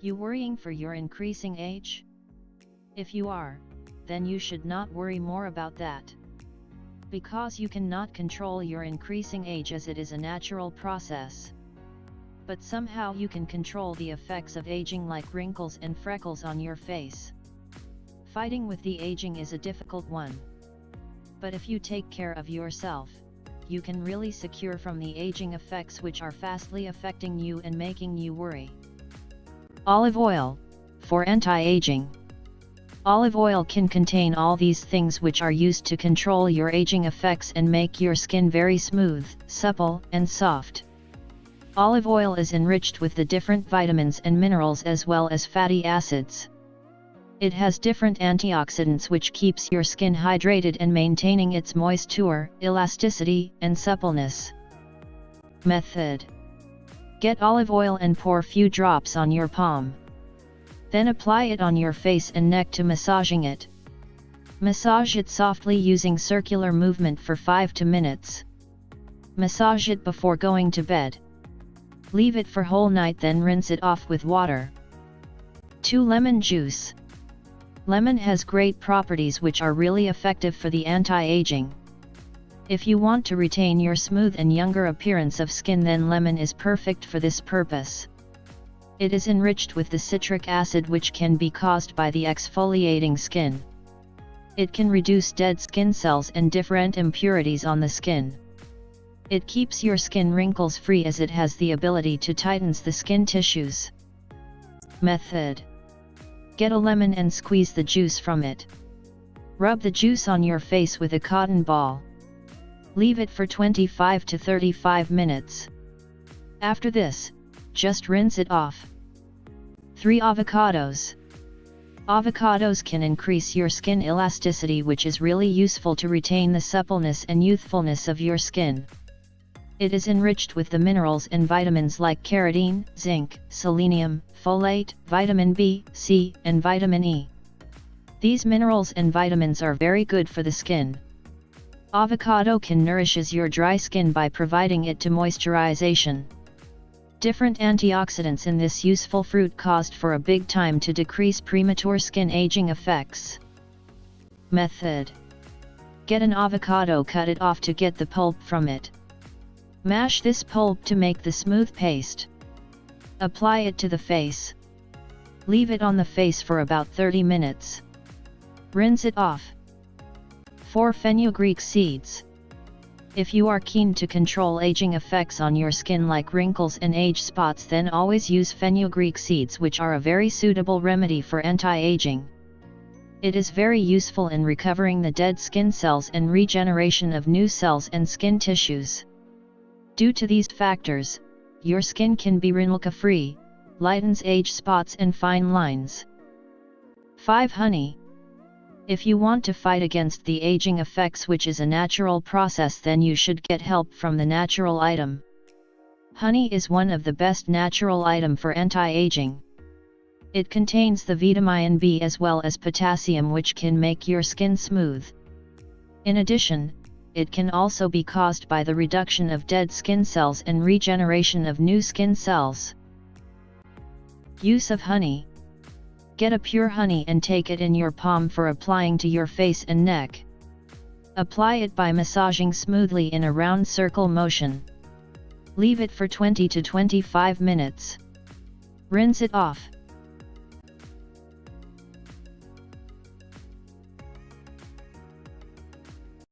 You worrying for your increasing age? If you are, then you should not worry more about that. Because you cannot control your increasing age as it is a natural process. But somehow you can control the effects of aging like wrinkles and freckles on your face. Fighting with the aging is a difficult one. But if you take care of yourself, you can really secure from the aging effects which are fastly affecting you and making you worry. Olive oil, for anti-aging. Olive oil can contain all these things which are used to control your aging effects and make your skin very smooth, supple, and soft. Olive oil is enriched with the different vitamins and minerals as well as fatty acids. It has different antioxidants which keeps your skin hydrated and maintaining its moisture, elasticity, and suppleness. Method Get olive oil and pour few drops on your palm. Then apply it on your face and neck to massaging it. Massage it softly using circular movement for 5 to minutes. Massage it before going to bed. Leave it for whole night then rinse it off with water. 2 lemon juice. Lemon has great properties which are really effective for the anti-aging. If you want to retain your smooth and younger appearance of skin then lemon is perfect for this purpose. It is enriched with the citric acid which can be caused by the exfoliating skin. It can reduce dead skin cells and different impurities on the skin. It keeps your skin wrinkles free as it has the ability to tightens the skin tissues. Method Get a lemon and squeeze the juice from it. Rub the juice on your face with a cotton ball. Leave it for 25 to 35 minutes. After this, just rinse it off. 3 avocados. Avocados can increase your skin elasticity which is really useful to retain the suppleness and youthfulness of your skin. It is enriched with the minerals and vitamins like carotene, zinc, selenium, folate, vitamin B, C, and vitamin E. These minerals and vitamins are very good for the skin. Avocado can nourishes your dry skin by providing it to moisturization. Different antioxidants in this useful fruit caused for a big time to decrease premature skin aging effects. Method Get an avocado cut it off to get the pulp from it. Mash this pulp to make the smooth paste. Apply it to the face. Leave it on the face for about 30 minutes. Rinse it off. 4 fenugreek seeds. If you are keen to control aging effects on your skin like wrinkles and age spots then always use fenugreek seeds which are a very suitable remedy for anti-aging. It is very useful in recovering the dead skin cells and regeneration of new cells and skin tissues. Due to these factors, your skin can be wrinkle-free, lightens age spots and fine lines. 5. Honey if you want to fight against the aging effects which is a natural process then you should get help from the natural item. Honey is one of the best natural item for anti-aging. It contains the vitamin B as well as potassium which can make your skin smooth. In addition, it can also be caused by the reduction of dead skin cells and regeneration of new skin cells. Use of honey Get a pure honey and take it in your palm for applying to your face and neck. Apply it by massaging smoothly in a round circle motion. Leave it for 20 to 25 minutes. Rinse it off.